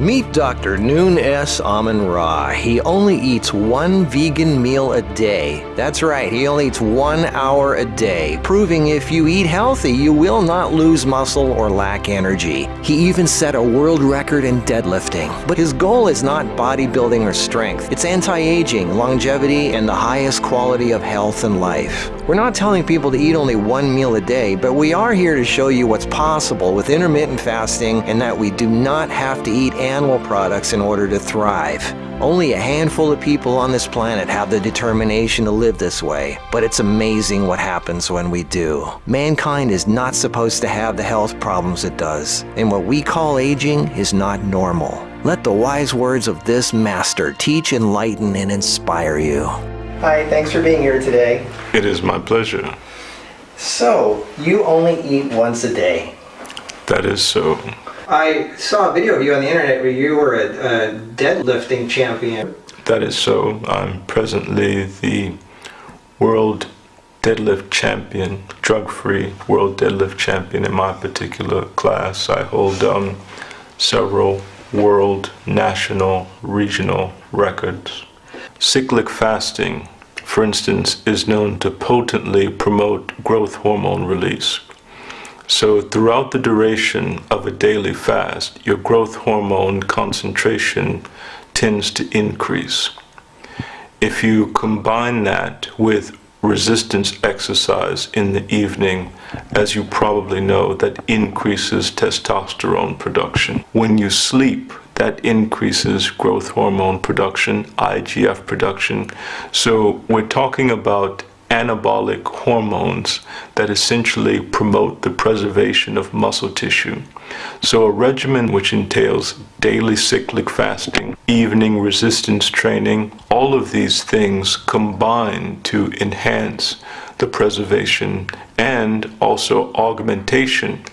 Meet Dr. Nun S. Amen-Ra. He only eats one vegan meal a day. That's right, he only eats one hour a day, proving if you eat healthy, you will not lose muscle or lack energy. He even set a world record in deadlifting. But his goal is not bodybuilding or strength. It's anti-aging, longevity, and the highest quality of health and life. We're not telling people to eat only one meal a day, but we are here to show you what's possible with intermittent fasting and that we do not have to eat animal products in order to thrive. Only a handful of people on this planet have the determination to live this way, but it's amazing what happens when we do. Mankind is not supposed to have the health problems it does, and what we call aging is not normal. Let the wise words of this master teach, enlighten, and inspire you. Hi, thanks for being here today. It is my pleasure. So, you only eat once a day. That is so. I saw a video of you on the internet where you were a, a deadlifting champion. That is so. I'm presently the world deadlift champion, drug-free world deadlift champion in my particular class. I hold um, several world, national, regional records. Cyclic fasting, for instance, is known to potently promote growth hormone release. So throughout the duration of a daily fast, your growth hormone concentration tends to increase. If you combine that with resistance exercise in the evening, as you probably know, that increases testosterone production. When you sleep, that increases growth hormone production, IGF production. So we're talking about anabolic hormones that essentially promote the preservation of muscle tissue. So a regimen which entails daily cyclic fasting, evening resistance training, all of these things combine to enhance the preservation and also augmentation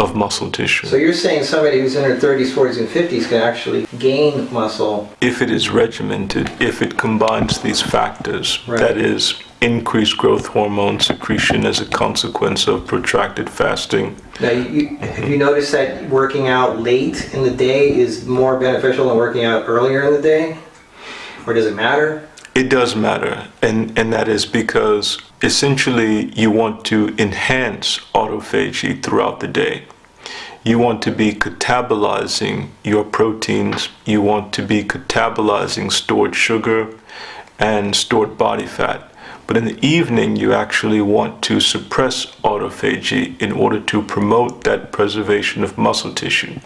of muscle tissue. So you're saying somebody who's in their 30s, 40s, and 50s can actually gain muscle? If it is regimented, if it combines these factors, right. that is increased growth hormone secretion as a consequence of protracted fasting. Now, you, have you noticed that working out late in the day is more beneficial than working out earlier in the day? Or does it matter? It does matter, and, and that is because essentially you want to enhance autophagy throughout the day. You want to be catabolizing your proteins, you want to be catabolizing stored sugar and stored body fat. But in the evening, you actually want to suppress autophagy in order to promote that preservation of muscle tissue.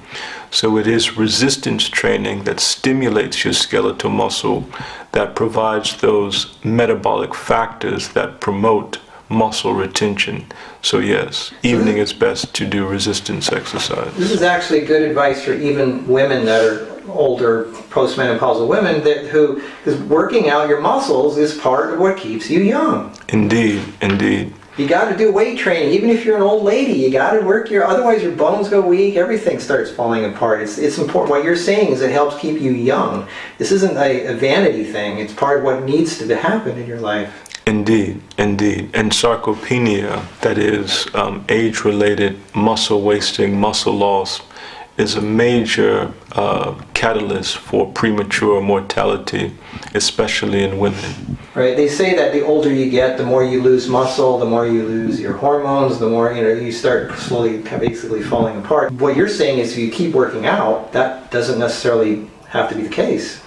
So it is resistance training that stimulates your skeletal muscle that provides those metabolic factors that promote muscle retention. So yes, evening is best to do resistance exercise. This is actually good advice for even women that are older postmenopausal women that who is working out your muscles is part of what keeps you young. Indeed, indeed. You got to do weight training, even if you're an old lady. You got to work your. Otherwise, your bones go weak. Everything starts falling apart. It's it's important. What you're saying is it helps keep you young. This isn't a, a vanity thing. It's part of what needs to happen in your life. Indeed, indeed. And sarcopenia, that is um, age-related muscle wasting, muscle loss, is a major uh, catalyst for premature mortality, especially in women. Right. They say that the older you get, the more you lose muscle, the more you lose your hormones, the more you know you start slowly, basically falling apart. What you're saying is, if you keep working out, that doesn't necessarily have to be the case.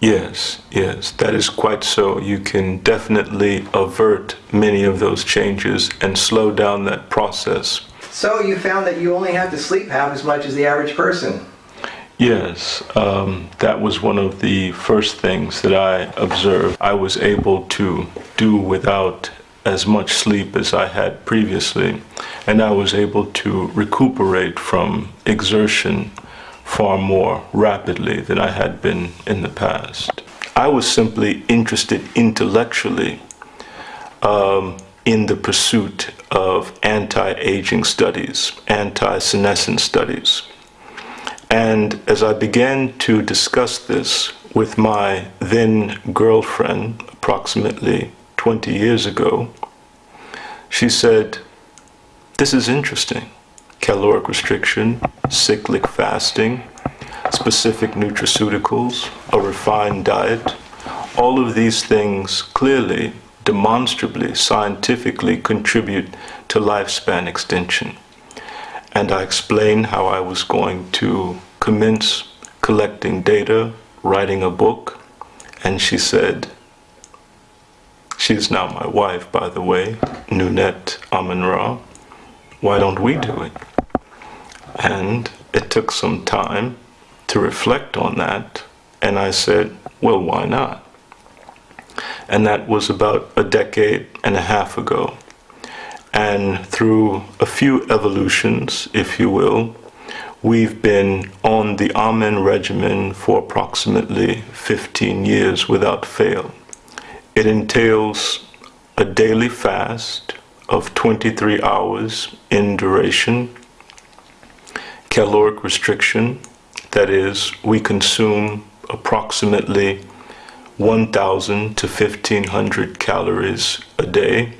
Yes, yes, that is quite so. You can definitely avert many of those changes and slow down that process. So you found that you only have to sleep half as much as the average person. Yes, um, that was one of the first things that I observed. I was able to do without as much sleep as I had previously, and I was able to recuperate from exertion far more rapidly than I had been in the past. I was simply interested intellectually um, in the pursuit of anti-aging studies, anti-senescence studies. And as I began to discuss this with my then girlfriend approximately 20 years ago, she said, this is interesting caloric restriction, cyclic fasting. specific nutraceuticals, a refined diet. All of these things clearly, demonstrably, scientifically contribute to lifespan extension. And I explained how I was going to commence collecting data, writing a book, and she said, she's now my wife, by the way, Nunette Amen-Ra, why don't we do it? And it took some time to reflect on that, and I said, well, why not? And that was about a decade and a half ago. And through a few evolutions, if you will, we've been on the Amen regimen for approximately 15 years without fail. It entails a daily fast of 23 hours in duration, caloric restriction, that is, we consume approximately 1,000 to 1,500 calories a day.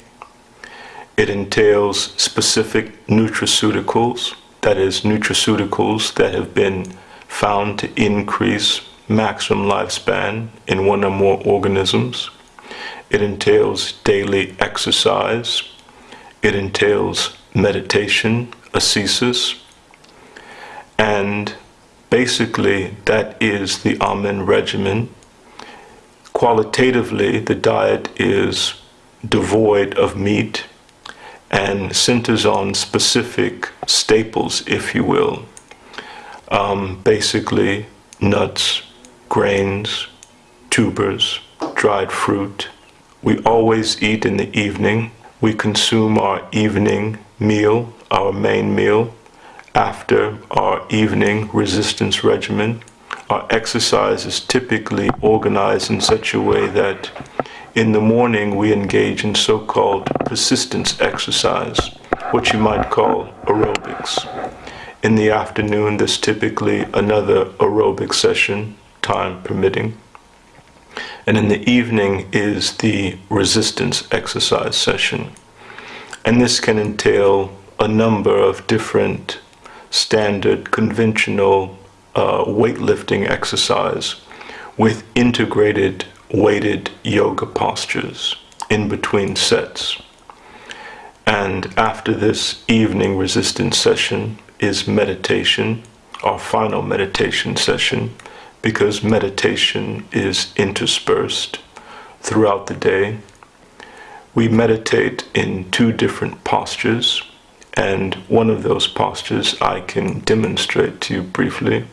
It entails specific nutraceuticals, that is, nutraceuticals that have been found to increase maximum lifespan in one or more organisms. It entails daily exercise. It entails meditation, ascesis, and basically that is the Amen regimen. Qualitatively, the diet is devoid of meat and centers on specific staples, if you will. Um, basically, nuts, grains, tubers, dried fruit. We always eat in the evening. We consume our evening meal, our main meal, after our evening resistance regimen. Our exercise is typically organized in such a way that in the morning we engage in so-called persistence exercise, what you might call aerobics. In the afternoon, there's typically another aerobic session, time permitting. And in the evening is the resistance exercise session. And this can entail a number of different standard conventional uh, weightlifting exercise with integrated weighted yoga postures in between sets. And after this evening resistance session is meditation, our final meditation session, because meditation is interspersed throughout the day. We meditate in two different postures and one of those postures I can demonstrate to you briefly.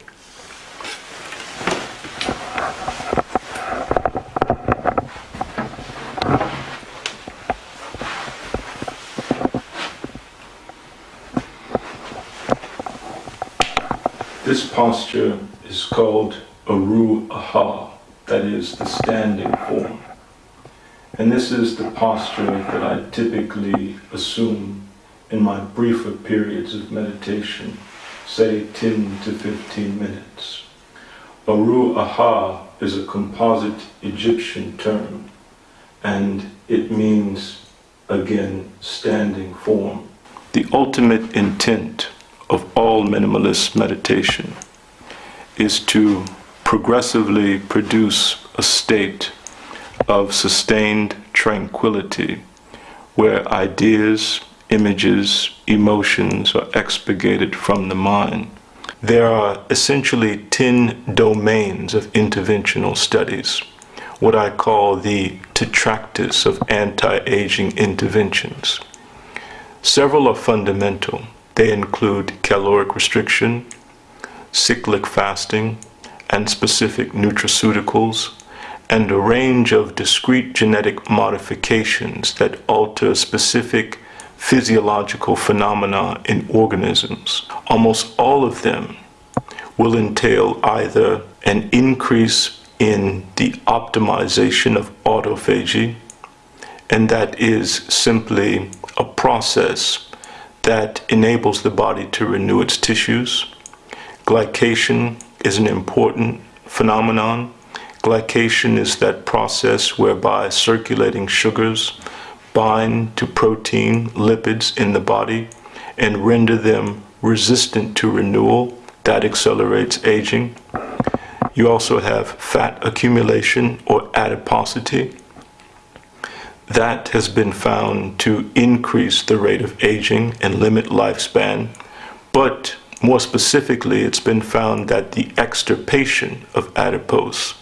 This posture is called Aru Aha, that is the standing form. And this is the posture that I typically assume in my briefer periods of meditation, say 10 to 15 minutes. Aru Aha is a composite Egyptian term, and it means, again, standing form. The ultimate intent of all minimalist meditation is to progressively produce a state of sustained tranquility where ideas images, emotions are expurgated from the mind. There are essentially 10 domains of interventional studies, what I call the tetractys of anti-aging interventions. Several are fundamental. They include caloric restriction, cyclic fasting, and specific nutraceuticals, and a range of discrete genetic modifications that alter specific physiological phenomena in organisms, almost all of them will entail either an increase in the optimization of autophagy, and that is simply a process that enables the body to renew its tissues. Glycation is an important phenomenon. Glycation is that process whereby circulating sugars bind to protein, lipids in the body, and render them resistant to renewal, that accelerates aging. You also have fat accumulation or adiposity. That has been found to increase the rate of aging and limit lifespan. But more specifically, it's been found that the extirpation of adipose,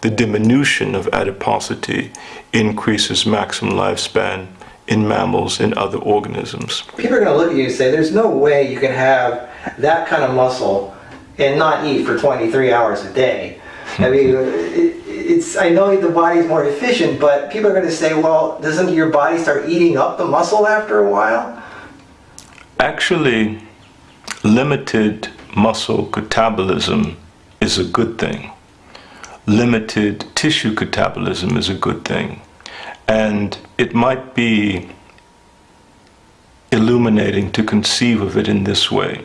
the diminution of adiposity, increases maximum lifespan in mammals and other organisms. People are going to look at you and say, there's no way you can have that kind of muscle and not eat for 23 hours a day. I mean, it, it's, I know the body's more efficient, but people are going to say, well, doesn't your body start eating up the muscle after a while? Actually, limited muscle catabolism is a good thing. Limited tissue catabolism is a good thing. And it might be illuminating to conceive of it in this way.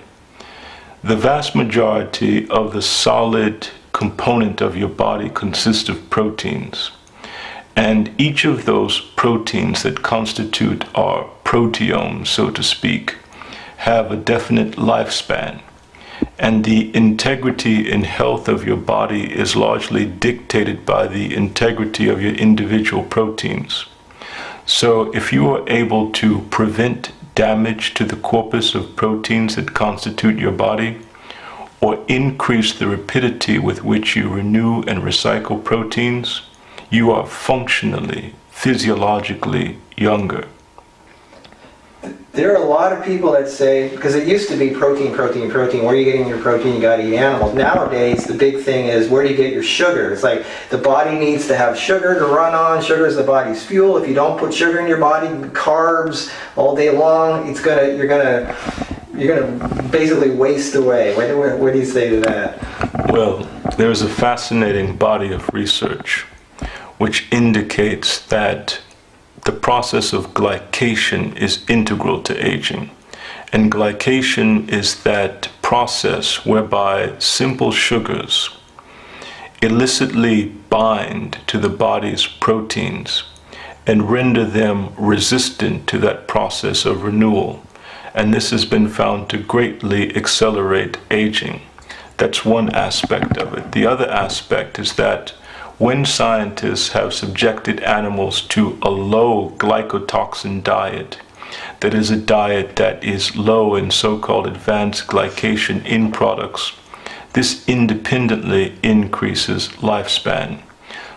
The vast majority of the solid component of your body consists of proteins. And each of those proteins that constitute our proteome, so to speak, have a definite lifespan. And the integrity and health of your body is largely dictated by the integrity of your individual proteins. So if you are able to prevent damage to the corpus of proteins that constitute your body, or increase the rapidity with which you renew and recycle proteins, you are functionally, physiologically younger. There are a lot of people that say, because it used to be protein, protein, protein, where are you getting your protein? You got to eat animals. Nowadays, the big thing is where do you get your sugar? It's like the body needs to have sugar to run on. Sugar is the body's fuel. If you don't put sugar in your body, carbs all day long, it's gonna, you're gonna, you're to basically waste away. What, what, what do you say to that? Well, there's a fascinating body of research which indicates that the process of glycation is integral to aging. And glycation is that process whereby simple sugars illicitly bind to the body's proteins and render them resistant to that process of renewal and this has been found to greatly accelerate aging. That's one aspect of it. The other aspect is that when scientists have subjected animals to a low glycotoxin diet, that is a diet that is low in so-called advanced glycation end products, this independently increases lifespan.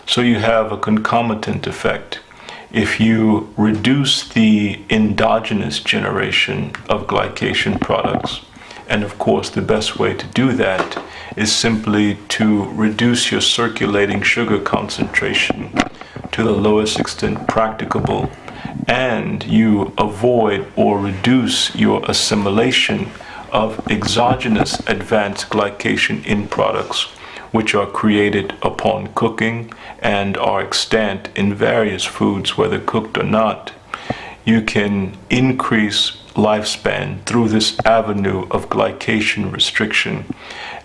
So you have a concomitant effect if you reduce the endogenous generation of glycation products, and of course the best way to do that is simply to reduce your circulating sugar concentration to the lowest extent practicable, and you avoid or reduce your assimilation of exogenous advanced glycation end products which are created upon cooking and are extant in various foods, whether cooked or not, you can increase lifespan through this avenue of glycation restriction.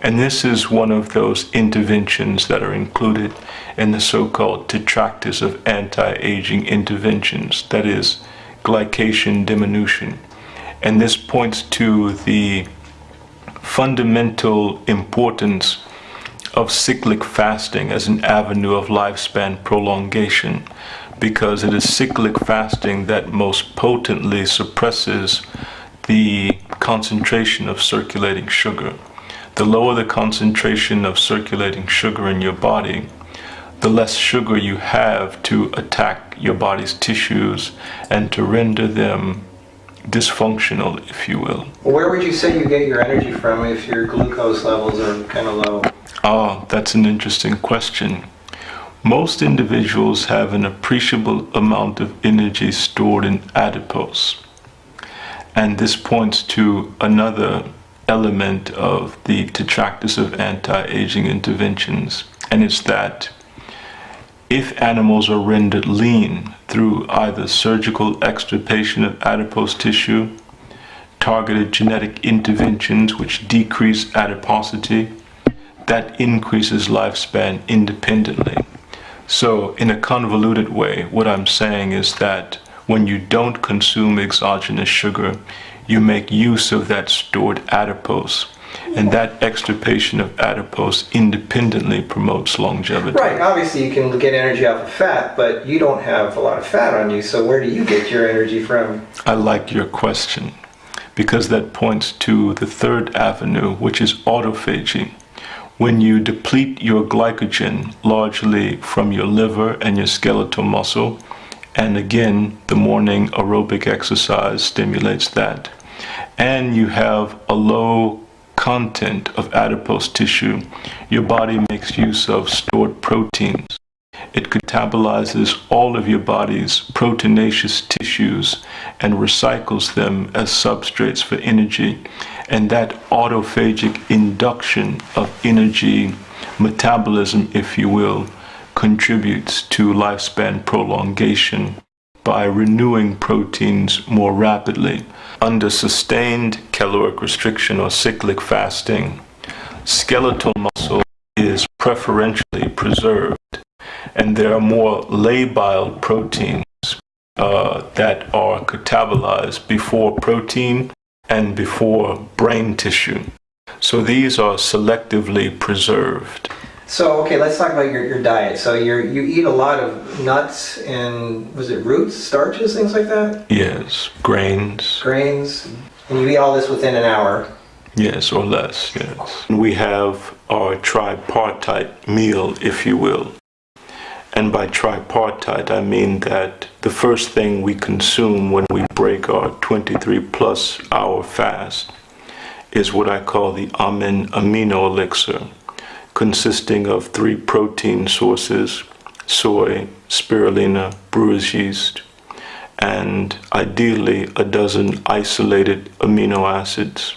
And this is one of those interventions that are included in the so-called tetractys of anti-aging interventions, that is, glycation diminution. And this points to the fundamental importance of cyclic fasting as an avenue of lifespan prolongation because it is cyclic fasting that most potently suppresses the concentration of circulating sugar. The lower the concentration of circulating sugar in your body, the less sugar you have to attack your body's tissues and to render them dysfunctional, if you will. Where would you say you get your energy from if your glucose levels are kind of low? Oh, that's an interesting question. Most individuals have an appreciable amount of energy stored in adipose. And this points to another element of the tetractys of anti-aging interventions. And it's that if animals are rendered lean through either surgical extirpation of adipose tissue, targeted genetic interventions which decrease adiposity, that increases lifespan independently. So in a convoluted way, what I'm saying is that when you don't consume exogenous sugar, you make use of that stored adipose And that extirpation of adipose independently promotes longevity. Right, obviously you can get energy off of fat, but you don't have a lot of fat on you, so where do you get your energy from? I like your question because that points to the third avenue, which is autophagy. When you deplete your glycogen largely from your liver and your skeletal muscle, and again, the morning aerobic exercise stimulates that, and you have a low content of adipose tissue, your body makes use of stored proteins. It catabolizes all of your body's proteinaceous tissues and recycles them as substrates for energy. And that autophagic induction of energy metabolism, if you will, contributes to lifespan prolongation by renewing proteins more rapidly. Under sustained caloric restriction or cyclic fasting, skeletal muscle is preferentially preserved and there are more labile proteins uh, that are catabolized before protein and before brain tissue. So these are selectively preserved. So okay, let's talk about your, your diet. So you you eat a lot of nuts and was it roots, starches, things like that? Yes, grains. Grains, and you eat all this within an hour. Yes, or less. Yes. We have our tripartite meal, if you will. And by tripartite, I mean that the first thing we consume when we break our 23 plus hour fast is what I call the Amen Amino Elixir, consisting of three protein sources soy, spirulina, brewer's yeast, and ideally a dozen isolated amino acids.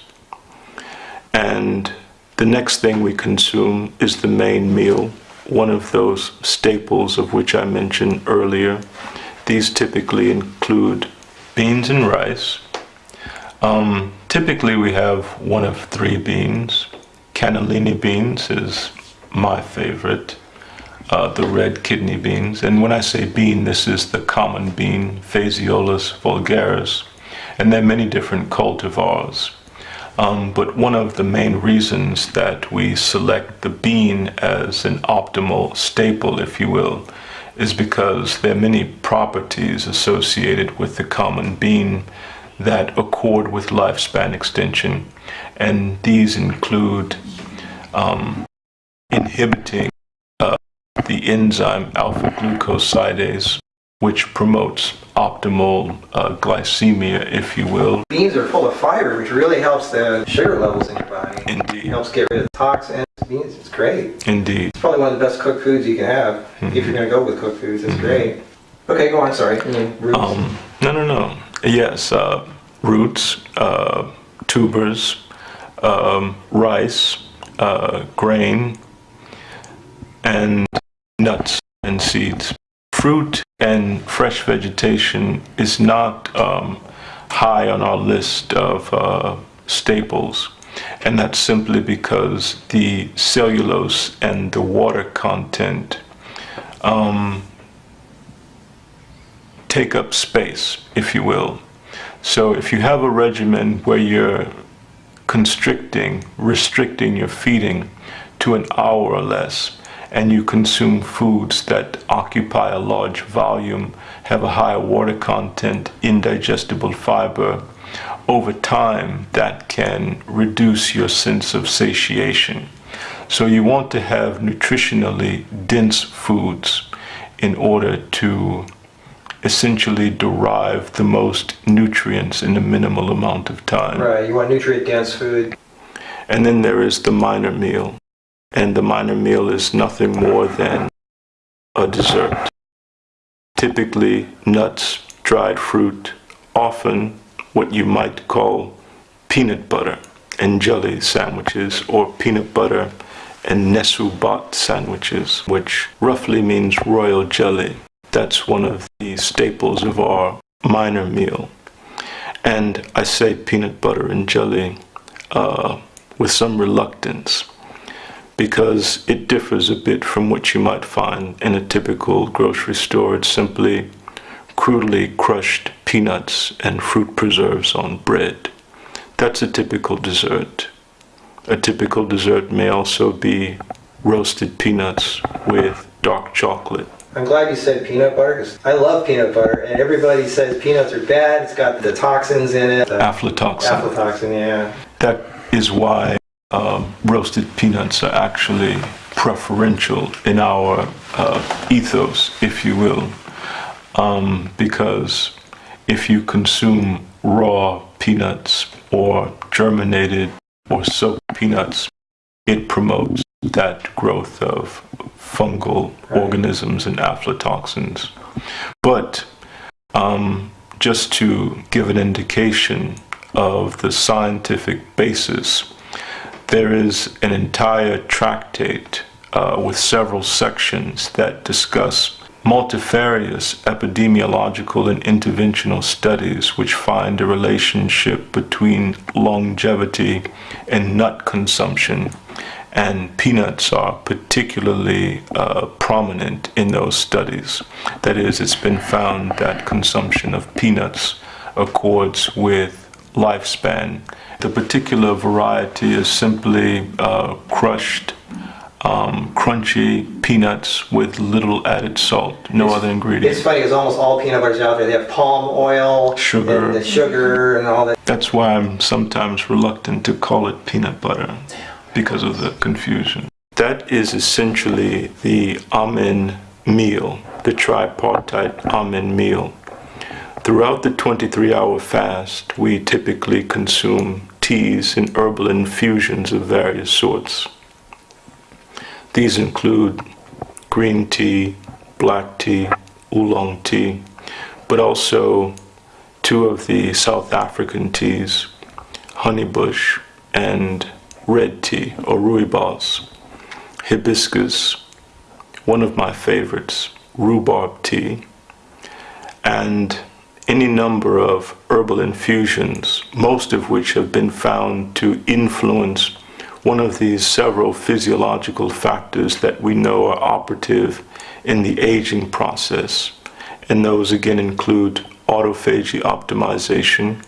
And the next thing we consume is the main meal, one of those staples of which I mentioned earlier. These typically include beans and rice. Um, typically we have one of three beans. Cannellini beans is my favorite, uh, the red kidney beans. And when I say bean, this is the common bean, Phaseolus vulgaris. And there are many different cultivars. Um, but one of the main reasons that we select the bean as an optimal staple, if you will, is because there are many properties associated with the common bean that accord with lifespan extension. And these include um, inhibiting uh, the enzyme alpha glucosidase which promotes optimal uh, glycemia, if you will. Beans are full of fiber, which really helps the sugar levels in your body. Indeed. It helps get rid of toxins. Beans, it's great. Indeed. It's probably one of the best cooked foods you can have. Mm -hmm. If you're going to go with cooked foods, it's mm -hmm. great. Okay, go on, sorry. Roots. Um, no, no, no. Yes, uh, roots, uh, tubers, um, rice, uh, grain, and nuts and seeds fruit and fresh vegetation is not um, high on our list of uh, staples. And that's simply because the cellulose and the water content um, take up space, if you will. So if you have a regimen where you're constricting, restricting your feeding to an hour or less, and you consume foods that occupy a large volume, have a higher water content, indigestible fiber, over time that can reduce your sense of satiation. So you want to have nutritionally dense foods in order to essentially derive the most nutrients in a minimal amount of time. Right, you want nutrient dense food. And then there is the minor meal and the minor meal is nothing more than a dessert. Typically nuts, dried fruit, often what you might call peanut butter and jelly sandwiches or peanut butter and nesubat sandwiches, which roughly means royal jelly. That's one of the staples of our minor meal. And I say peanut butter and jelly uh, with some reluctance because it differs a bit from what you might find in a typical grocery store. It's simply crudely crushed peanuts and fruit preserves on bread. That's a typical dessert. A typical dessert may also be roasted peanuts with dark chocolate. I'm glad you said peanut butter because I love peanut butter, and everybody says peanuts are bad. It's got the toxins in it. Aflatoxin. aflatoxin, yeah. That is why um, roasted peanuts are actually preferential in our uh, ethos, if you will, um, because if you consume raw peanuts or germinated or soaked peanuts, it promotes that growth of fungal Right. organisms and aflatoxins. But um, just to give an indication of the scientific basis, there is an entire tractate uh, with several sections that discuss multifarious epidemiological and interventional studies which find a relationship between longevity and nut consumption. And peanuts are particularly uh, prominent in those studies. That is, it's been found that consumption of peanuts accords with lifespan. The particular variety is simply uh, crushed, um, crunchy peanuts with little added salt, no It's- other ingredients. It's funny because almost all peanut butters out there, they have palm oil, Sugar. and the sugar and all that. That's why I'm sometimes reluctant to call it peanut butter because of the confusion. That is essentially the Amen meal, the tripartite Amen meal. Throughout the 23 hour fast, we typically consume teas and herbal infusions of various sorts. These include green tea, black tea, oolong tea, but also two of the South African teas, honeybush and red tea or rooibos, hibiscus, one of my favorites, rhubarb tea, and any number of herbal infusions, most of which have been found to influence one of these several physiological factors that we know are operative in the aging process. And those again include autophagy optimization,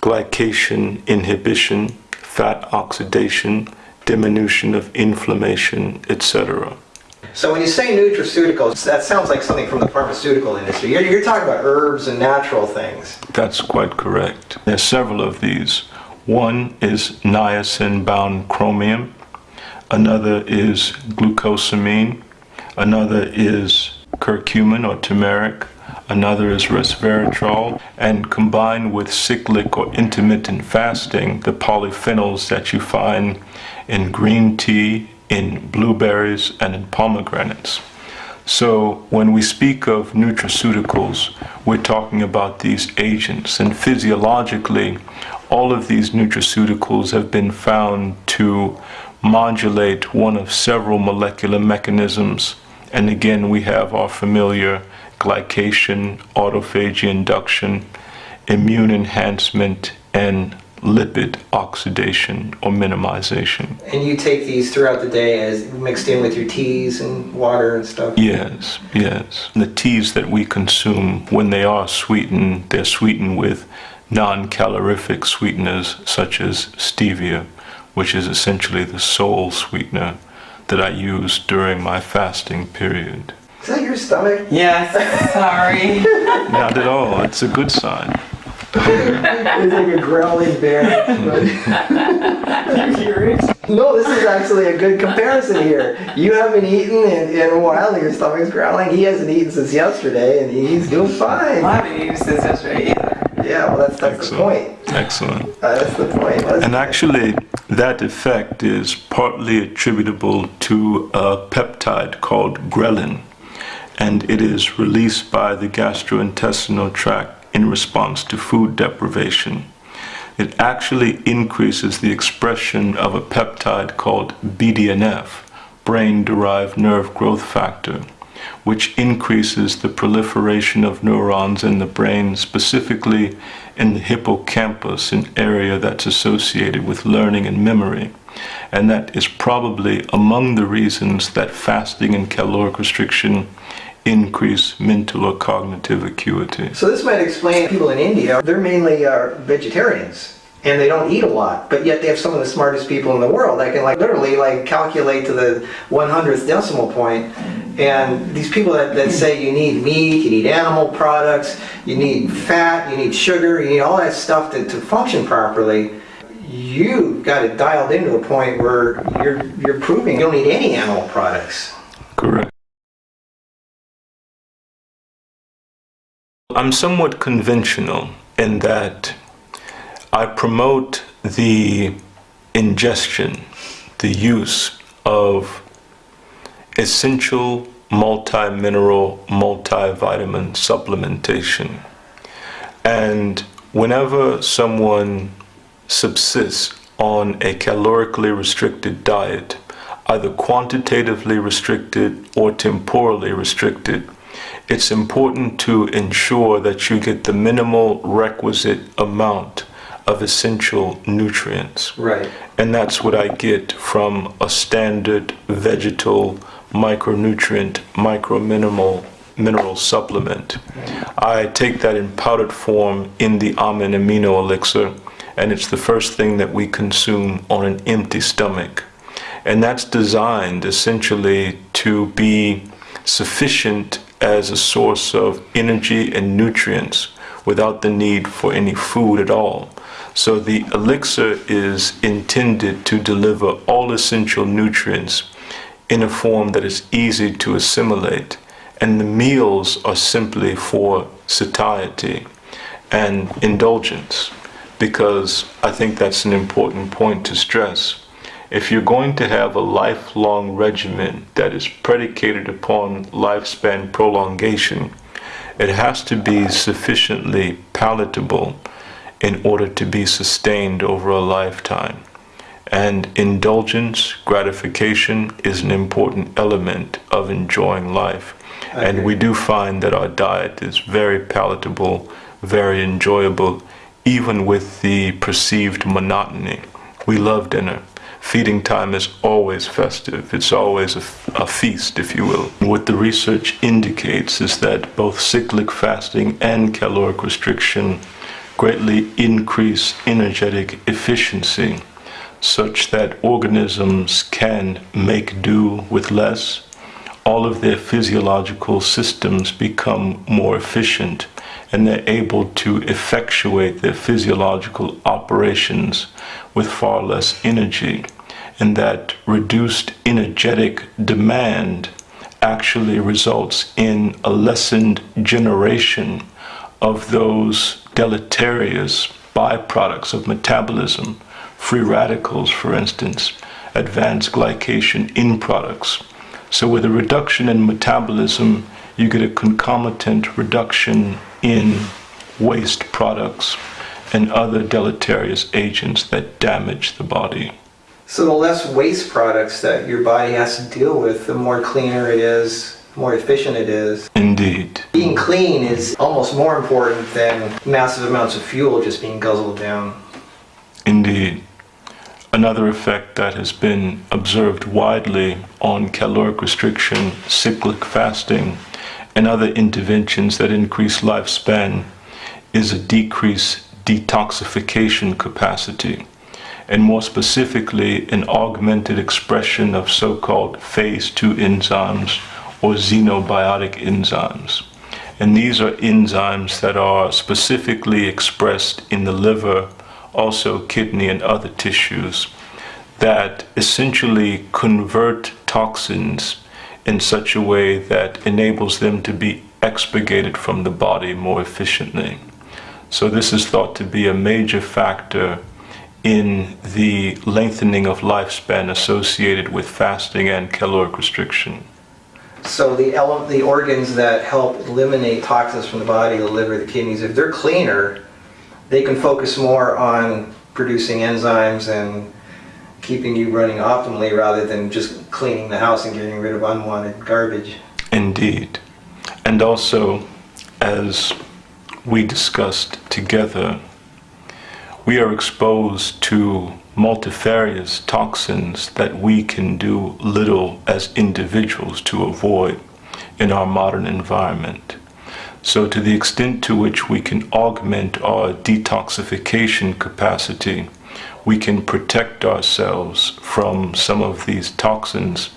glycation inhibition, fat oxidation, diminution of inflammation, etc. So when you say nutraceuticals, that sounds like something from the pharmaceutical industry. You're, you're talking about herbs and natural things. That's quite correct. There's several of these. One is niacin bound chromium, another is glucosamine, another is curcumin or turmeric, another is resveratrol, and combined with cyclic or intermittent fasting, the polyphenols that you find in green tea, in blueberries, and in pomegranates. So when we speak of nutraceuticals, we're talking about these agents, and physiologically, all of these nutraceuticals have been found to modulate one of several molecular mechanisms. And again, we have our familiar glycation, autophagy induction, immune enhancement, and lipid oxidation or minimization. And you take these throughout the day as mixed in with your teas and water and stuff. Yes, yes. The teas that we consume, when they are sweetened, they're sweetened with non-calorific sweeteners such as stevia, which is essentially the sole sweetener that I use during my fasting period. Is that your stomach? Yes, sorry. Not at all. It's a good sign. It's like a growling bear. you hear it? no, this is actually a good comparison here. You haven't eaten in, in a while and your stomach's growling. He hasn't eaten since yesterday and he's doing fine. I haven't eaten since yesterday either. Yeah, well, that's, that's the point. Excellent. Uh, that's the point. Let's- And actually, that effect is partly attributable to a peptide called ghrelin, and it is released by the gastrointestinal tract in response to food deprivation. It actually increases the expression of a peptide called BDNF, brain derived nerve growth factor, which increases the proliferation of neurons in the brain, specifically in the hippocampus, an area that's associated with learning and memory. And that is probably among the reasons that fasting and caloric restriction increase mental or cognitive acuity. So this might explain people in India, they're mainly uh, vegetarians. and they don't eat a lot, but yet they have some of the smartest people in the world that can like literally like calculate to the 100th decimal point. And these people that, that say you need meat, you need animal products, you need fat, you need sugar, you need all that stuff to, to function properly, you got it dialed into a point where you're, you're proving you don't need any animal products. Correct. I'm somewhat conventional in that I promote the ingestion, the use of essential multi-mineral, multivitamin supplementation. And whenever someone subsists on a calorically restricted diet, either quantitatively restricted or temporally restricted, it's important to ensure that you get the minimal requisite amount of essential nutrients. Right. And that's what I get from a standard vegetal micronutrient, micro-minimal mineral supplement. I take that in powdered form in the Amen Amino Elixir, and it's the first thing that we consume on an empty stomach. And that's designed essentially to be sufficient as a source of energy and nutrients without the need for any food at all. So the elixir is intended to deliver all essential nutrients in a form that is easy to assimilate. And the meals are simply for satiety and indulgence, because I think that's an important point to stress. If you're going to have a lifelong regimen that is predicated upon lifespan prolongation, it has to be sufficiently palatable in order to be sustained over a lifetime. And indulgence, gratification, is an important element of enjoying life. And we do find that our diet is very palatable, very enjoyable, even with the perceived monotony. We love dinner. Feeding time is always festive. It's always a, a, feast, if you will. What the research indicates is that both cyclic fasting and caloric restriction greatly increase energetic efficiency such that organisms can make do with less. All of their physiological systems become more efficient and they're able to effectuate their physiological operations with far less energy. And that reduced energetic demand actually results in a lessened generation of those deleterious byproducts of metabolism, free radicals, for instance, advanced glycation end products. So with a reduction in metabolism, you get a concomitant reduction in waste products and other deleterious agents that damage the body. So the less waste products that your body has to deal with, the more cleaner it is, more efficient it is. Indeed. Being clean is almost more important than massive amounts of fuel just being guzzled down. Indeed. Another effect that has been observed widely on caloric restriction, cyclic fasting, and other interventions that increase lifespan is a decreased detoxification capacity, and more specifically, an augmented expression of so-called phase 2 enzymes or xenobiotic enzymes. And these are enzymes that are specifically expressed in the liver, also kidney and other tissues, that essentially convert toxins in such a way that enables them to be expurgated from the body more efficiently. So this is thought to be a major factor in the lengthening of lifespan associated with fasting and caloric restriction. So the the organs that help eliminate toxins from the body, the liver, the kidneys, if they're cleaner, they can focus more on producing enzymes and keeping you running optimally rather than just cleaning the house and getting rid of unwanted garbage. Indeed. And also, as we discussed together, we are exposed to multifarious toxins that we can do little as individuals to avoid in our modern environment. So, to the extent to which we can augment our detoxification capacity, we can protect ourselves from some of these toxins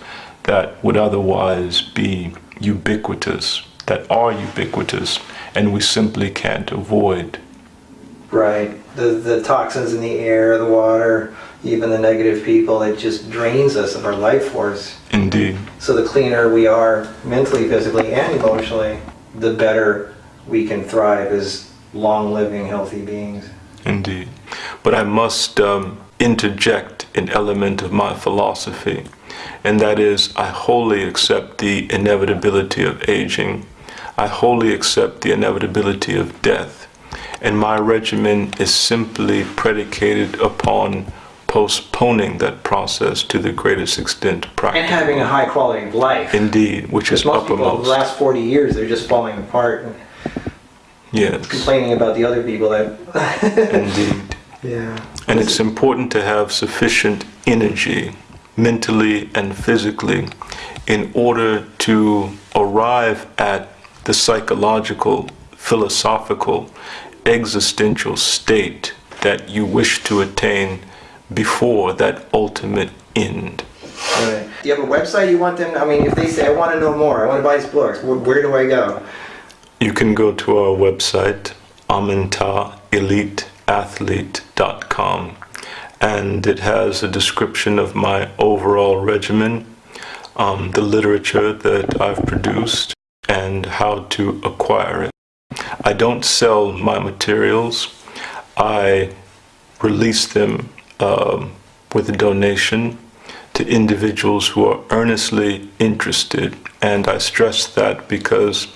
that would otherwise be ubiquitous, that are ubiquitous, and we simply can't avoid. Right. The, the toxins in the air, the water, even the negative people, it just drains us of our life force. Indeed. So the cleaner we are mentally, physically, and emotionally, the better we can thrive as long living, healthy beings. Indeed. But I must um, interject an element of my philosophy, and that is I wholly accept the inevitability of aging. I wholly accept the inevitability of death. And my regimen is simply predicated upon postponing that process to the greatest extent And having a high quality of life. Indeed, which is most people, the last 40 years, they're just falling apart and Yes, complaining about the other people that. indeed. yeah. And it's important to have sufficient energy, mentally and physically, in order to arrive at the psychological, philosophical, existential state that you wish to attain before that ultimate end. Right. Do you have a website you want them? I mean, if they say, I want to know more, I want to buy his books, where, where do I go? You can go to our website, amentaeliteathlete.com, and it has a description of my overall regimen, um, the literature that I've produced, and how to acquire it. I don't sell my materials. I release them um, with a donation to individuals who are earnestly interested. And I stress that because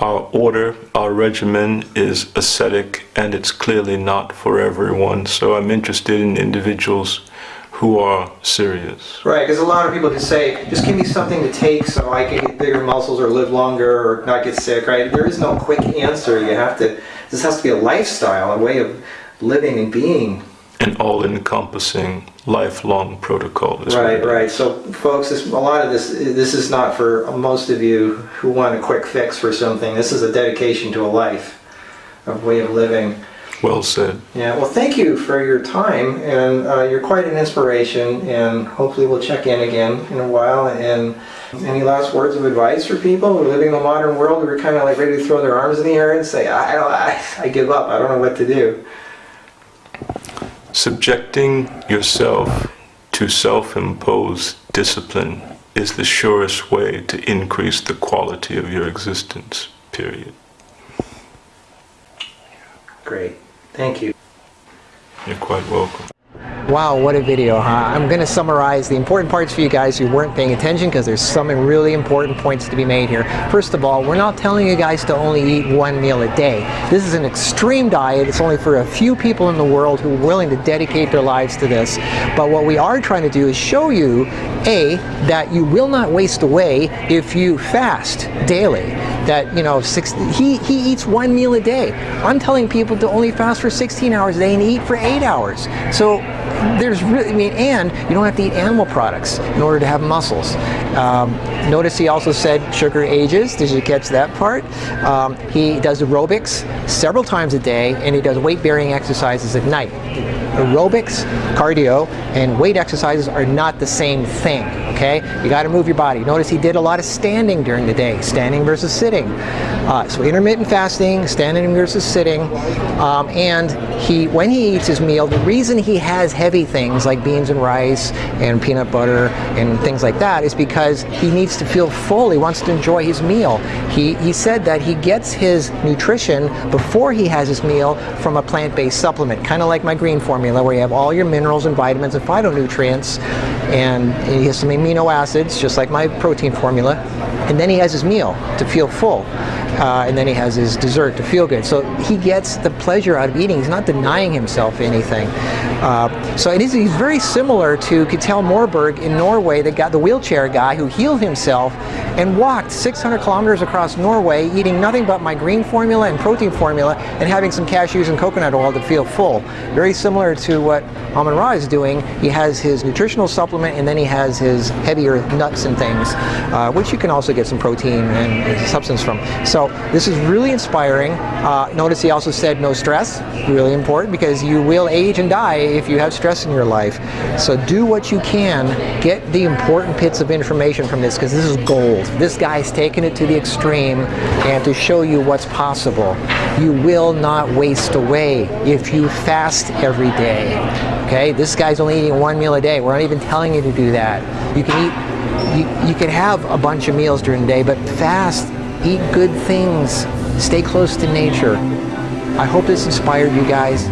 our order, our regimen is ascetic and it's clearly not for everyone. So I'm interested in individuals who are serious. Right, because a lot of people just say, just give me something to take so I can get bigger muscles or live longer or not get sick, right? There is no quick answer. You have to, this has to be a lifestyle, a way of living and being. An all encompassing lifelong protocol. is Right, right. So, folks, this, a lot of this, this is not for most of you who want a quick fix for something. This is a dedication to a life, a way of living. Well said. Yeah, well, thank you for your time, and uh, you're quite an inspiration, and hopefully we'll check in again in a while. And any last words of advice for people who are living in the modern world who are kind of like ready to throw their arms in the air and say, I, I, I give up, I don't know what to do? Subjecting yourself to self imposed discipline is the surest way to increase the quality of your existence, period. Great. Thank you. You're quite welcome. Wow, what a video, huh? I'm going to summarize the important parts for you guys who weren't paying attention because there's some really important points to be made here. First of all, we're not telling you guys to only eat one meal a day. This is an extreme diet. It's only for a few people in the world who are willing to dedicate their lives to this. But what we are trying to do is show you, A, that you will not waste away if you fast daily. That, you know, six, he, he eats one meal a day. I'm telling people to only fast for 16 hours a day and eat for 8 hours. So there's really, I mean, and you don't have to eat animal products in order to have muscles. Um, notice he also said sugar ages. Did you catch that part? Um, he does aerobics several times a day, and he does weight-bearing exercises at night. Aerobics, cardio, and weight exercises are not the same thing. Okay, you got to move your body. Notice he did a lot of standing during the day, standing versus sitting. Uh, so intermittent fasting, standing versus sitting, um, and he, when he eats his meal, the reason he has heavy things like beans and rice and peanut butter and things like that is because he needs to feel full. He wants to enjoy his meal. He, he said that he gets his nutrition before he has his meal from a plant-based supplement, kind of like my green formula where you have all your minerals and vitamins and phytonutrients and he has some amino acids just like my protein formula. And then he has his meal to feel full uh, and then he has his dessert to feel good. So he gets the pleasure out of eating. He's not denying himself anything. Uh, so it is, he's very similar to Kittel Morberg in Norway, the, guy, the wheelchair guy who healed himself and walked 600 kilometers across Norway eating nothing but my green formula and protein formula and having some cashews and coconut oil to feel full. Very similar to what Amen-Ra is doing. He has his nutritional supplement and then he has his heavier nuts and things, uh, which you can also get some protein and substance from. So this is really inspiring. Uh, notice he also said no stress, really important because you will age and die if you have stress in your life. So do what you can, get the important bits of information from this because this is gold. This guy's taken it to the extreme and to show you what's possible. You will not waste away if you fast every day. Okay, this guy's only eating one meal a day. We're not even telling you to do that. You can eat, you, you can have a bunch of meals during the day, but fast, eat good things, stay close to nature. I hope this inspired you guys.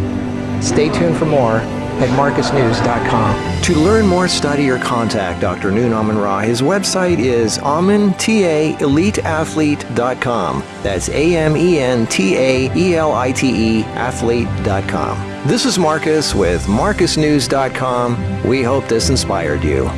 Stay tuned for more at marcusnews.com. To learn more, study, or contact Dr. Nun Amen-Ra, his website is amentaeliteathlete.com. That's A-M-E-N-T-A-E-L-I-T-E athlete.com. This is Marcus with marcusnews.com. We hope this inspired you.